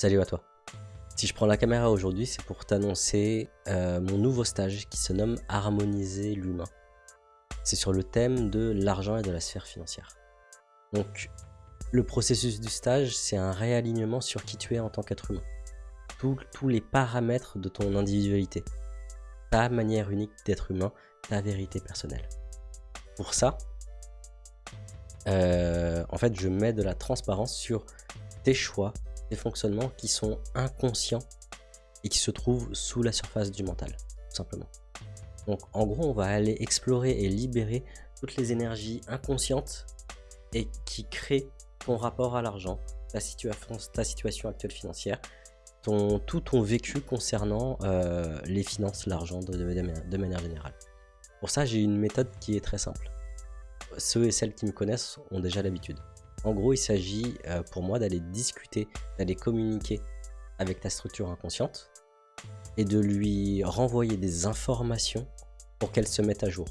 Salut à toi. Si je prends la caméra aujourd'hui, c'est pour t'annoncer euh, mon nouveau stage qui se nomme Harmoniser l'humain. C'est sur le thème de l'argent et de la sphère financière. Donc, le processus du stage, c'est un réalignement sur qui tu es en tant qu'être humain. tous les paramètres de ton individualité. Ta manière unique d'être humain, ta vérité personnelle. Pour ça, euh, en fait, je mets de la transparence sur tes choix, des fonctionnements qui sont inconscients et qui se trouvent sous la surface du mental, tout simplement. Donc en gros, on va aller explorer et libérer toutes les énergies inconscientes et qui créent ton rapport à l'argent, ta, situation actuelle financière, tout ton vécu concernant euh, les finances, l'argent de manière générale. Pour ça, j'ai une méthode qui est très simple. Ceux et celles qui me connaissent ont déjà l'habitude. En gros, il s'agit euh, pour moi d'aller discuter, d'aller communiquer avec ta structure inconsciente et de lui renvoyer des informations pour qu'elle se mette à jour.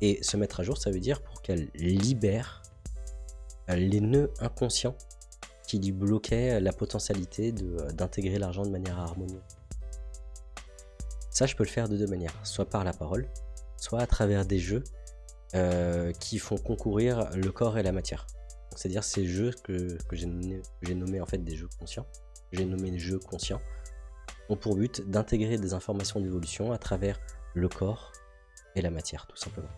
Et se mettre à jour, ça veut dire pour qu'elle libère euh, les nœuds inconscients qui lui bloquaient la potentialité euh, d'intégrer l'argent de manière harmonieuse. Ça, je peux le faire de deux manières, soit par la parole, soit à travers des jeux qui font concourir le corps et la matière. C'est-à-dire ces jeux que, j'ai nommé, en fait des jeux conscients, j'ai nommé jeux conscients, ont pour but d'intégrer des informations d'évolution à travers le corps et la matière, tout simplement.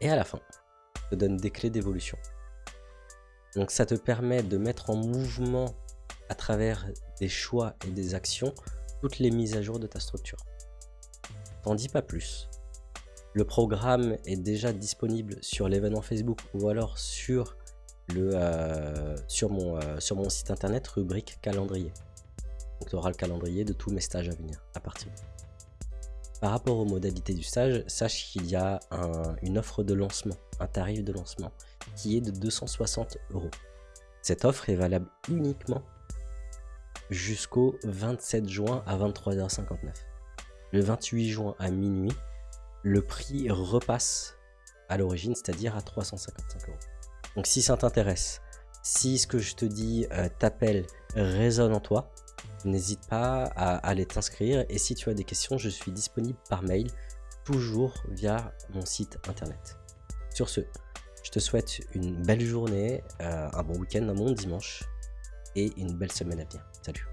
Et à la fin, te donne des clés d'évolution. Donc ça te permet de mettre en mouvement à travers des choix et des actions toutes les mises à jour de ta structure. T'en dis pas plus. Le programme est déjà disponible sur l'événement Facebook ou alors sur, le, euh, sur, mon, euh, sur mon site internet rubrique calendrier. Donc tu auras le calendrier de tous mes stages à venir à partir Par rapport aux modalités du stage, sache qu'il y a une offre de lancement, un tarif de lancement qui est de 260 euros. Cette offre est valable uniquement jusqu'au 27 juin à 23h59. Le 28 juin à minuit, le prix repasse à l'origine, c'est-à-dire à 355 euros. Donc si ça t'intéresse, si ce que je te dis euh, t'appelle, résonne en toi, n'hésite pas à aller t'inscrire. Et si tu as des questions, je suis disponible par mail, toujours via mon site internet. Sur ce, je te souhaite une belle journée, euh, un bon week-end, un bon dimanche et une belle semaine à venir. Salut